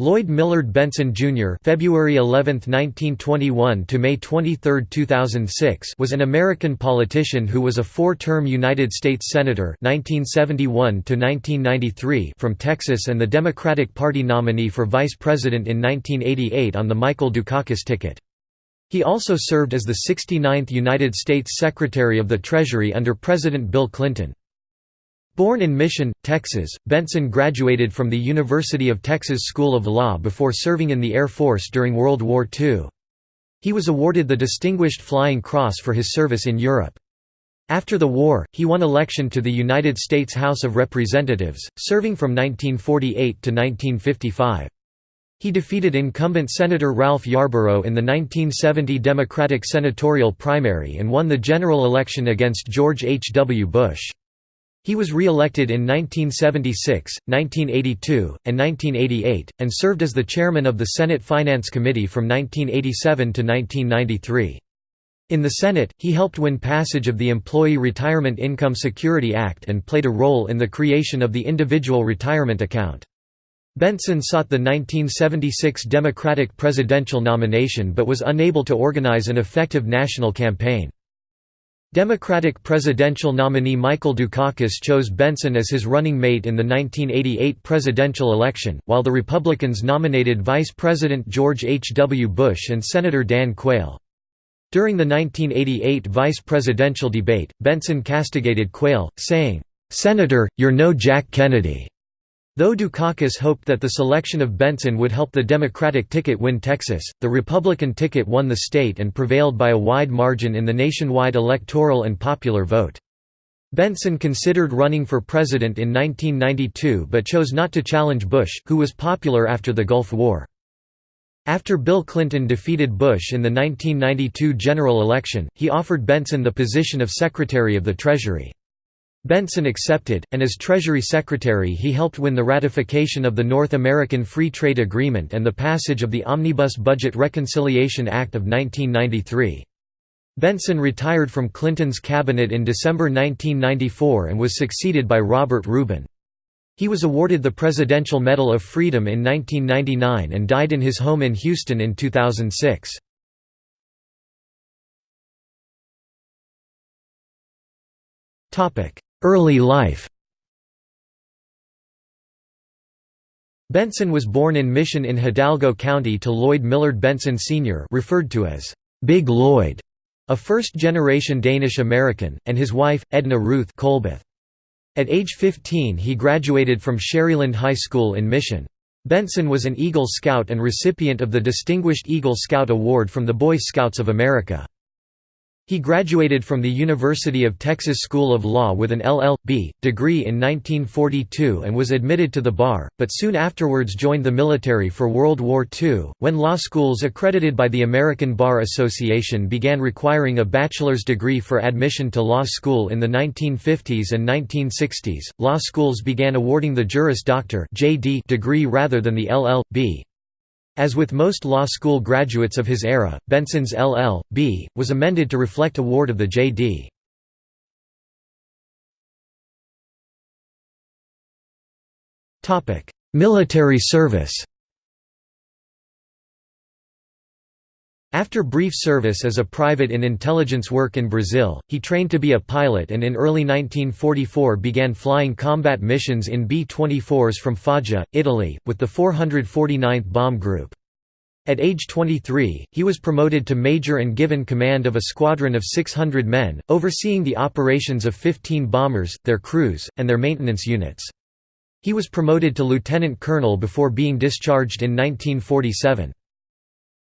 Lloyd Millard Bentsen Jr. (February 11, 1921 to May 23, 2006) was an American politician who was a four-term United States senator (1971 to 1993) from Texas and the Democratic Party nominee for vice president in 1988 on the Michael Dukakis ticket. He also served as the 69th United States Secretary of the Treasury under President Bill Clinton. Born in Mission, Texas, Bentsen graduated from the University of Texas School of Law before serving in the Air Force during World War II. He was awarded the Distinguished Flying Cross for his service in Europe. After the war, he won election to the United States House of Representatives, serving from 1948 to 1955. He defeated incumbent Senator Ralph Yarborough in the 1970 Democratic senatorial primary and won the general election against George H. W. Bush. He was re-elected in 1976, 1982, and 1988, and served as the chairman of the Senate Finance Committee from 1987 to 1993. In the Senate, he helped win passage of the Employee Retirement Income Security Act and played a role in the creation of the Individual Retirement Account. Bentsen sought the 1976 Democratic presidential nomination but was unable to organize an effective national campaign. Democratic presidential nominee Michael Dukakis chose Bentsen as his running mate in the 1988 presidential election, while the Republicans nominated Vice President George H. W. Bush and Senator Dan Quayle. During the 1988 vice presidential debate, Bentsen castigated Quayle, saying, "'Senator, you're no Jack Kennedy.' Though Dukakis hoped that the selection of Bentsen would help the Democratic ticket win Texas, the Republican ticket won the state and prevailed by a wide margin in the nationwide electoral and popular vote. Bentsen considered running for president in 1992 but chose not to challenge Bush, who was popular after the Gulf War. After Bill Clinton defeated Bush in the 1992 general election, he offered Bentsen the position of Secretary of the Treasury. Bentsen accepted, and as Treasury Secretary he helped win the ratification of the North American Free Trade Agreement and the passage of the Omnibus Budget Reconciliation Act of 1993. Bentsen retired from Clinton's cabinet in December 1994 and was succeeded by Robert Rubin. He was awarded the Presidential Medal of Freedom in 1999 and died in his home in Houston in 2006. Topic: Early life Bentsen was born in Mission in Hidalgo County to Lloyd Millard Bentsen Sr. referred to as Big Lloyd, a first-generation Danish-American, and his wife, Edna Ruth Colbeth. At age 15 he graduated from Sharyland High School in Mission. Bentsen was an Eagle Scout and recipient of the Distinguished Eagle Scout Award from the Boy Scouts of America. He graduated from the University of Texas School of Law with an LL.B. degree in 1942 and was admitted to the bar, but soon afterwards joined the military for World War II, when law schools accredited by the American Bar Association began requiring a bachelor's degree for admission to law school in the 1950s and 1960s. Law schools began awarding the Juris Doctor degree rather than the LL.B. As with most law school graduates of his era, Bentsen's LL.B. was amended to reflect award of the J.D. Military service After brief service as a private in intelligence work in Brazil, he trained to be a pilot and in early 1944 began flying combat missions in B-24s from Foggia, Italy, with the 449th Bomb Group. At age 23, he was promoted to major and given command of a squadron of 600 men, overseeing the operations of 15 bombers, their crews, and their maintenance units. He was promoted to lieutenant colonel before being discharged in 1947.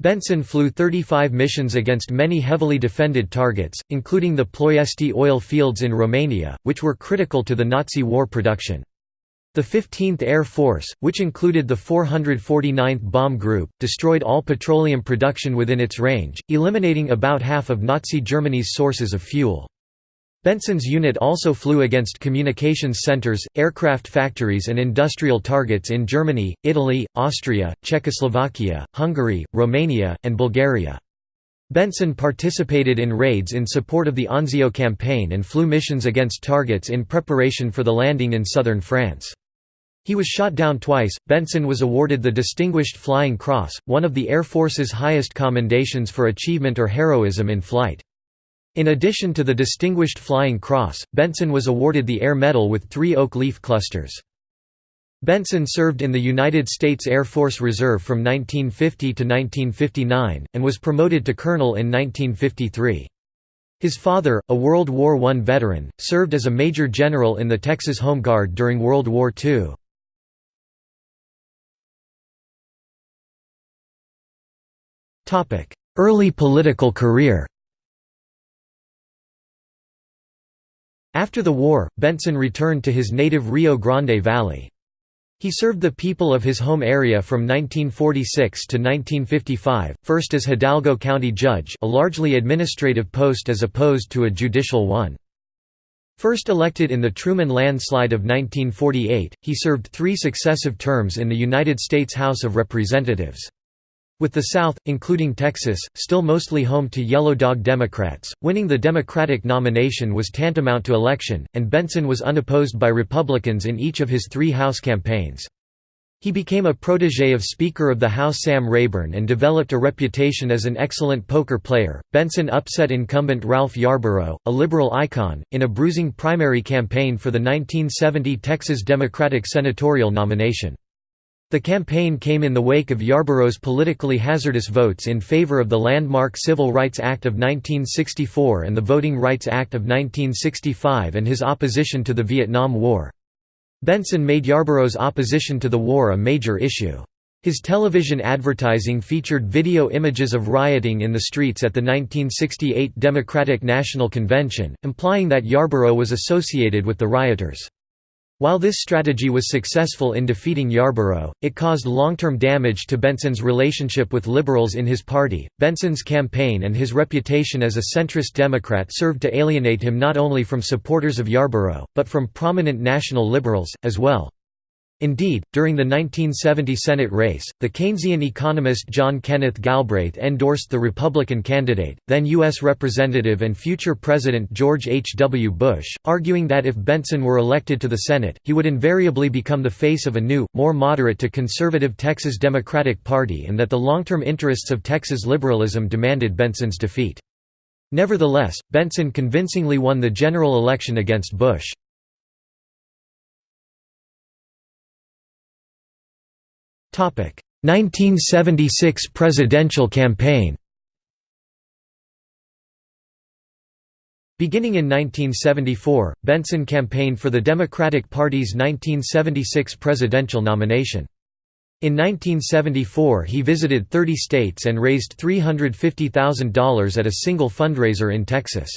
Bentsen flew 35 missions against many heavily defended targets, including the Ploiesti oil fields in Romania, which were critical to the Nazi war production. The 15th Air Force, which included the 449th Bomb Group, destroyed all petroleum production within its range, eliminating about half of Nazi Germany's sources of fuel. Bentsen's unit also flew against communications centers, aircraft factories and industrial targets in Germany, Italy, Austria, Czechoslovakia, Hungary, Romania, and Bulgaria. Bentsen participated in raids in support of the Anzio campaign and flew missions against targets in preparation for the landing in southern France. He was shot down twice. Bentsen was awarded the Distinguished Flying Cross, one of the Air Force's highest commendations for achievement or heroism in flight. In addition to the Distinguished Flying Cross, Bentsen was awarded the Air Medal with three oak leaf clusters. Bentsen served in the United States Air Force Reserve from 1950 to 1959, and was promoted to colonel in 1953. His father, a World War I veteran, served as a major general in the Texas Home Guard during World War II. Early political career After the war, Bentsen returned to his native Rio Grande Valley. He served the people of his home area from 1946 to 1955, first as Hidalgo County Judge a largely administrative post as opposed to a judicial one. First elected in the Truman landslide of 1948, he served three successive terms in the United States House of Representatives. With the South, including Texas, still mostly home to Yellow Dog Democrats, winning the Democratic nomination was tantamount to election, and Bentsen was unopposed by Republicans in each of his three House campaigns. He became a protege of Speaker of the House Sam Rayburn and developed a reputation as an excellent poker player. Bentsen upset incumbent Ralph Yarborough, a liberal icon, in a bruising primary campaign for the 1970 Texas Democratic senatorial nomination. The campaign came in the wake of Yarborough's politically hazardous votes in favor of the landmark Civil Rights Act of 1964 and the Voting Rights Act of 1965 and his opposition to the Vietnam War. Bentsen made Yarborough's opposition to the war a major issue. His television advertising featured video images of rioting in the streets at the 1968 Democratic National Convention, implying that Yarborough was associated with the rioters. While this strategy was successful in defeating Yarborough, it caused long-term damage to Bentsen's relationship with liberals in his party. Bentsen's campaign and his reputation as a centrist Democrat served to alienate him not only from supporters of Yarborough, but from prominent national liberals, as well. Indeed, during the 1970 Senate race, the Keynesian economist John Kenneth Galbraith endorsed the Republican candidate, then U.S. Representative and future President George H. W. Bush, arguing that if Bentsen were elected to the Senate, he would invariably become the face of a new, more moderate to conservative Texas Democratic Party and that the long-term interests of Texas liberalism demanded Bentsen's defeat. Nevertheless, Bentsen convincingly won the general election against Bush. 1976 presidential campaign Beginning in 1974, Bentsen campaigned for the Democratic Party's 1976 presidential nomination. In 1974 he visited 30 states and raised $350,000 at a single fundraiser in Texas.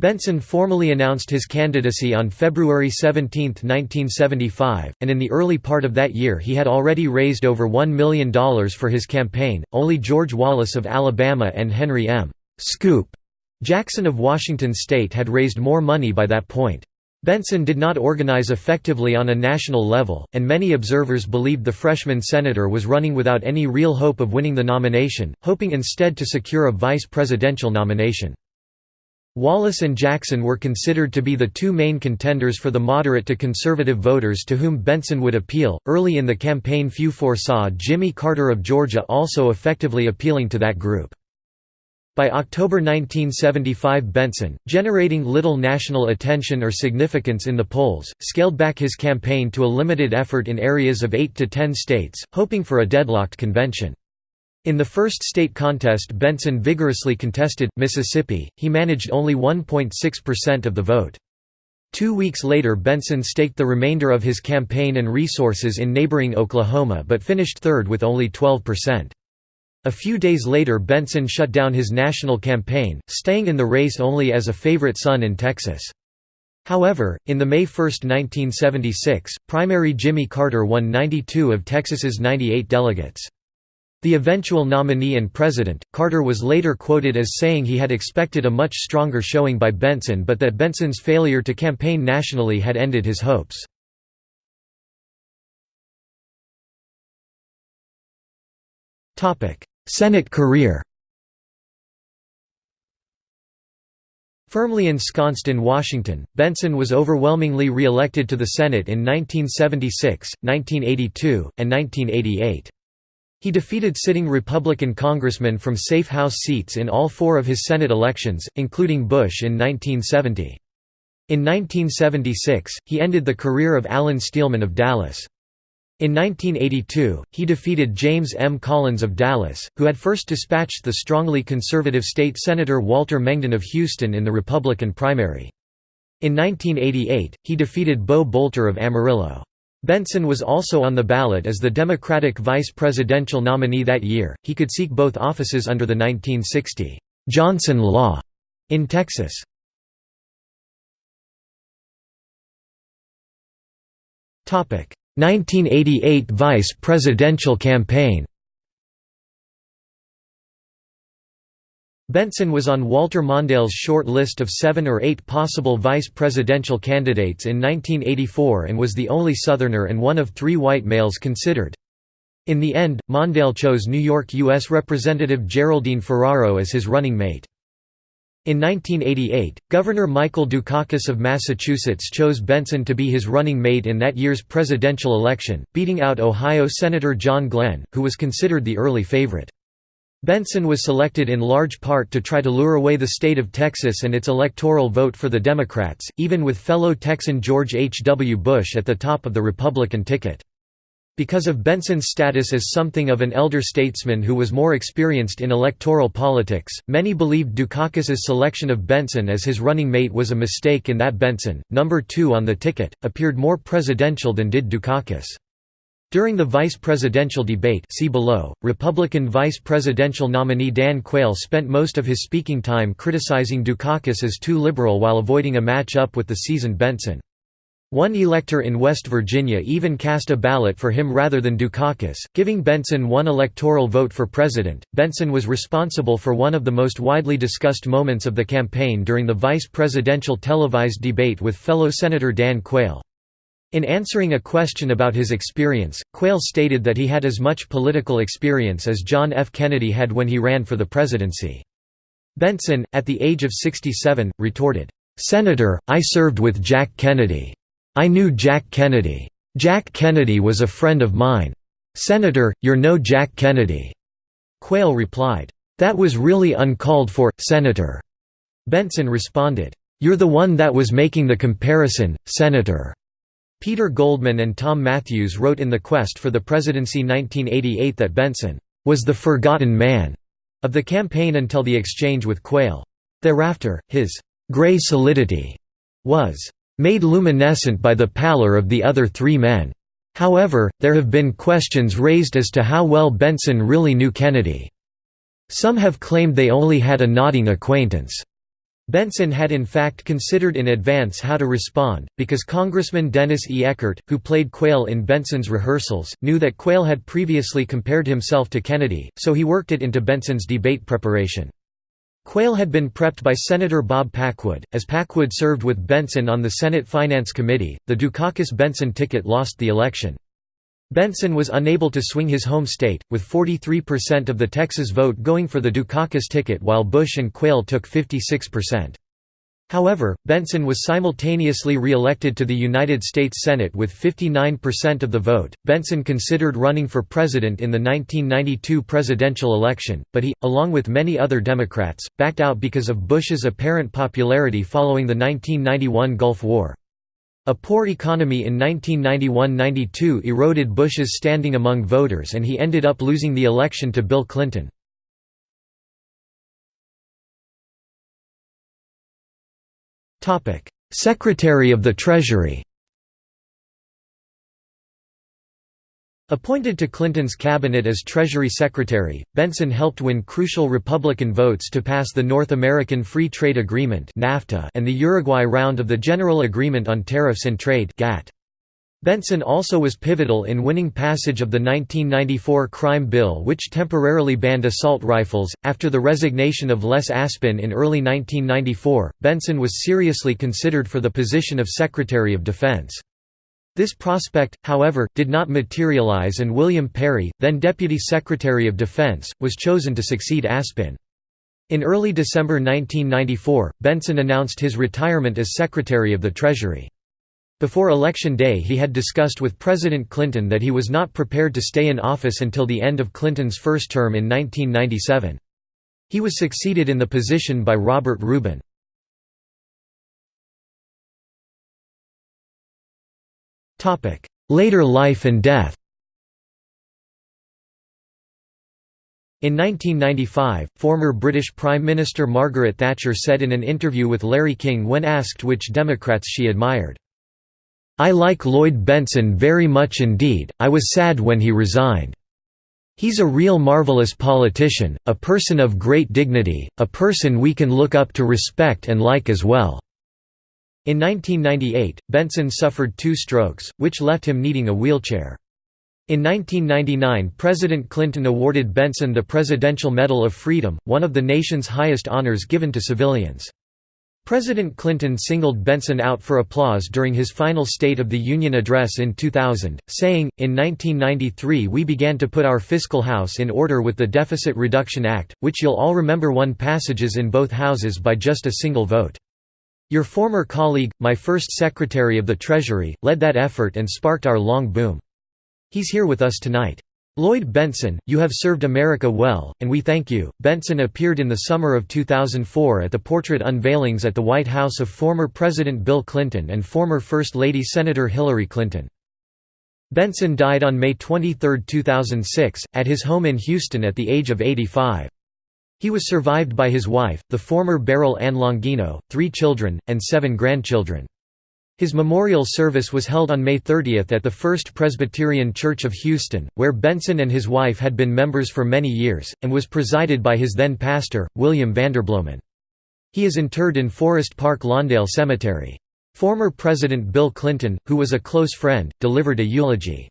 Bentsen formally announced his candidacy on February 17, 1975, and in the early part of that year he had already raised over $1 million for his campaign. Only George Wallace of Alabama and Henry M. Scoop Jackson of Washington state had raised more money by that point. Bentsen did not organize effectively on a national level, and many observers believed the freshman senator was running without any real hope of winning the nomination, hoping instead to secure a vice presidential nomination. Wallace and Jackson were considered to be the two main contenders for the moderate to conservative voters to whom Bentsen would appeal. Early in the campaign, few foresaw Jimmy Carter of Georgia also effectively appealing to that group. By October 1975 Bentsen, generating little national attention or significance in the polls, scaled back his campaign to a limited effort in areas of 8 to 10 states, hoping for a deadlocked convention. In the first state contest Bentsen vigorously contested, Mississippi, he managed only 1.6% of the vote. Two weeks later Bentsen staked the remainder of his campaign and resources in neighboring Oklahoma but finished third with only 12%. A few days later Bentsen shut down his national campaign, staying in the race only as a favorite son in Texas. However, in the May 1, 1976, primary Jimmy Carter won 92 of Texas's 98 delegates. The eventual nominee and president, Carter was later quoted as saying he had expected a much stronger showing by Bentsen but that Bentsen's failure to campaign nationally had ended his hopes. Senate career Firmly ensconced in Washington, Bentsen was overwhelmingly re-elected to the Senate in 1976, 1982, and 1988. He defeated sitting Republican congressmen from safe House seats in all four of his Senate elections, including Bush in 1970. In 1976, he ended the career of Alan Steelman of Dallas. In 1982, he defeated James M. Collins of Dallas, who had first dispatched the strongly conservative state Senator Walter Mengden of Houston in the Republican primary. In 1988, he defeated Beau Boulter of Amarillo. Bentsen was also on the ballot as the Democratic vice presidential nominee that year. He could seek both offices under the 1960 Johnson Law in Texas. Topic: 1988 vice presidential campaign Bentsen was on Walter Mondale's short list of seven or eight possible vice presidential candidates in 1984 and was the only Southerner and one of three white males considered. In the end, Mondale chose New York U.S. Representative Geraldine Ferraro as his running mate. In 1988, Governor Michael Dukakis of Massachusetts chose Bentsen to be his running mate in that year's presidential election, beating out Ohio Senator John Glenn, who was considered the early favorite. Bentsen was selected in large part to try to lure away the state of Texas and its electoral vote for the Democrats, even with fellow Texan George H. W. Bush at the top of the Republican ticket. Because of Bentsen's status as something of an elder statesman who was more experienced in electoral politics, many believed Dukakis's selection of Bentsen as his running mate was a mistake in that Bentsen, number two on the ticket, appeared more presidential than did Dukakis. During the vice presidential debate see below, Republican vice presidential nominee Dan Quayle spent most of his speaking time criticizing Dukakis as too liberal while avoiding a match-up with the seasoned Bentsen. One elector in West Virginia even cast a ballot for him rather than Dukakis, giving Bentsen one electoral vote for president. Bentsen was responsible for one of the most widely discussed moments of the campaign during the vice presidential televised debate with fellow Senator Dan Quayle. In answering a question about his experience, Quayle stated that he had as much political experience as John F. Kennedy had when he ran for the presidency. Bentsen, at the age of 67, retorted, "'Senator, I served with Jack Kennedy. I knew Jack Kennedy. Jack Kennedy was a friend of mine. Senator, you're no Jack Kennedy." Quayle replied, "'That was really uncalled for, Senator." Benson responded, "'You're the one that was making the comparison, Senator." Peter Goldman and Tom Mathews wrote in The Quest for the Presidency 1988 that Bentsen was the forgotten man of the campaign until the exchange with Quayle. Thereafter, his gray solidity was made luminescent by the pallor of the other three men. However, there have been questions raised as to how well Bentsen really knew Kennedy. Some have claimed they only had a nodding acquaintance. Bentsen had in fact considered in advance how to respond, because Congressman Dennis E. Eckart, who played Quayle in Bentsen's rehearsals, knew that Quayle had previously compared himself to Kennedy, so he worked it into Bentsen's debate preparation. Quayle had been prepped by Senator Bob Packwood. As Packwood served with Bentsen on the Senate Finance Committee, the Dukakis-Bentsen ticket lost the election. Bentsen was unable to swing his home state, with 43% of the Texas vote going for the Dukakis ticket while Bush and Quayle took 56%. However, Bentsen was simultaneously re-elected to the United States Senate with 59% of the vote. Bentsen considered running for president in the 1992 presidential election, but he, along with many other Democrats, backed out because of Bush's apparent popularity following the 1991 Gulf War. A poor economy in 1991–92 eroded Bush's standing among voters and he ended up losing the election to Bill Clinton. Secretary of the Treasury Appointed to Clinton's cabinet as Treasury Secretary, Bentsen helped win crucial Republican votes to pass the North American Free Trade Agreement and the Uruguay round of the General Agreement on Tariffs and Trade. Bentsen also was pivotal in winning passage of the 1994 crime bill which temporarily banned assault rifles. After the resignation of Les Aspin in early 1994, Bentsen was seriously considered for the position of Secretary of Defense. This prospect, however, did not materialize and William Perry, then Deputy Secretary of Defense, was chosen to succeed Aspin. In early December 1994, Bentsen announced his retirement as Secretary of the Treasury. Before Election Day he had discussed with President Clinton that he was not prepared to stay in office until the end of Clinton's first term in 1997. He was succeeded in the position by Robert Rubin. Later life and death In 1995, former British Prime Minister Margaret Thatcher said in an interview with Larry King when asked which Democrats she admired, I like Lloyd Bentsen very much indeed, I was sad when he resigned. He's a real marvelous politician, a person of great dignity, a person we can look up to respect and like as well." In 1998, Bentsen suffered two strokes, which left him needing a wheelchair. In 1999 President Clinton awarded Bentsen the Presidential Medal of Freedom, one of the nation's highest honors given to civilians. President Clinton singled Bentsen out for applause during his final State of the Union address in 2000, saying, In 1993 we began to put our fiscal house in order with the Deficit Reduction Act, which you'll all remember won passages in both houses by just a single vote. Your former colleague, my first Secretary of the Treasury, led that effort and sparked our long boom. He's here with us tonight. Lloyd Bentsen, you have served America well, and we thank you. Bentsen appeared in the summer of 2004 at the portrait unveilings at the White House of former President Bill Clinton and former First Lady Senator Hillary Clinton. Bentsen died on May 23, 2006, at his home in Houston at the age of 85. He was survived by his wife, the former Beryl Ann Longino, three children, and seven grandchildren. His memorial service was held on May 30 at the First Presbyterian Church of Houston, where Bentsen and his wife had been members for many years, and was presided by his then pastor, William Vanderbloemen. He is interred in Forest Park Lawndale Cemetery. Former President Bill Clinton, who was a close friend, delivered a eulogy.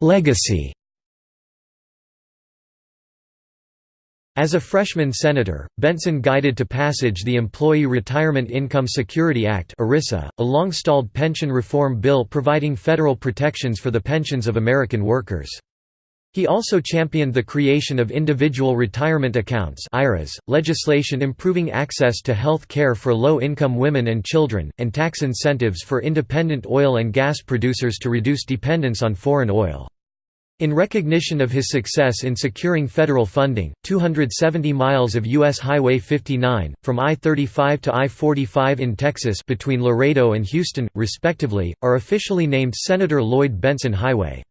Legacy As a freshman senator, Bentsen guided to passage the Employee Retirement Income Security Act a long-stalled pension reform bill providing federal protections for the pensions of American workers. He also championed the creation of individual retirement accounts IRAs, legislation improving access to health care for low-income women and children, and tax incentives for independent oil and gas producers to reduce dependence on foreign oil. In recognition of his success in securing federal funding, 270 miles of U.S. Highway 59, from I-35 to I-45 in Texas between Laredo and Houston, respectively, are officially named Senator Lloyd Bentsen Highway.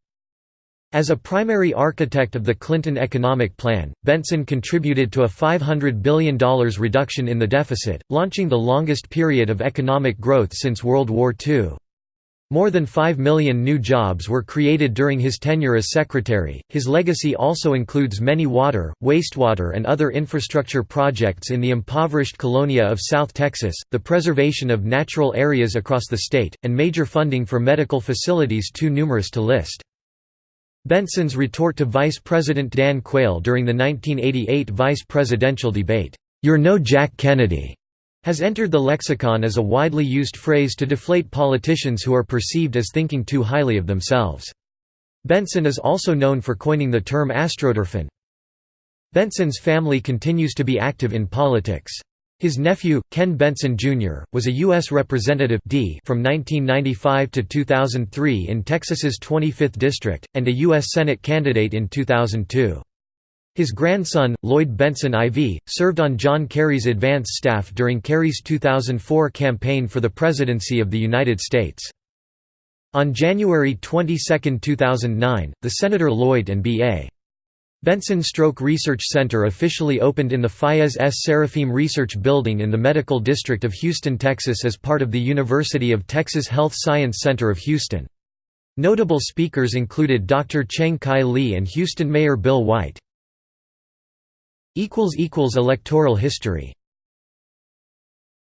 As a primary architect of the Clinton economic plan, Bentsen contributed to a $500 billion reduction in the deficit, launching the longest period of economic growth since World War II. More than 5 million new jobs were created during his tenure as secretary. His legacy also includes many water, wastewater, and other infrastructure projects in the impoverished colonia of South Texas, the preservation of natural areas across the state, and major funding for medical facilities too numerous to list. Bentsen's retort to Vice President Dan Quayle during the 1988 vice presidential debate, "'You're no Jack Kennedy' has entered the lexicon as a widely used phrase to deflate politicians who are perceived as thinking too highly of themselves. Bentsen is also known for coining the term astroturfing. Bentsen's family continues to be active in politics. His nephew, Ken Bentsen, Jr., was a U.S. Representative D from 1995 to 2003 in Texas's 25th District, and a U.S. Senate candidate in 2002. His grandson, Lloyd Bentsen IV, served on John Kerry's advance staff during Kerry's 2004 campaign for the presidency of the United States. On January 22, 2009, the Senator Lloyd and B.A. Bentsen Stroke Research Center officially opened in the Fayez S. Sarofim Research Building in the Medical District of Houston, Texas as part of the University of Texas Health Science Center of Houston. Notable speakers included Dr. Cheng Kai Lee and Houston Mayor Bill White. Electoral history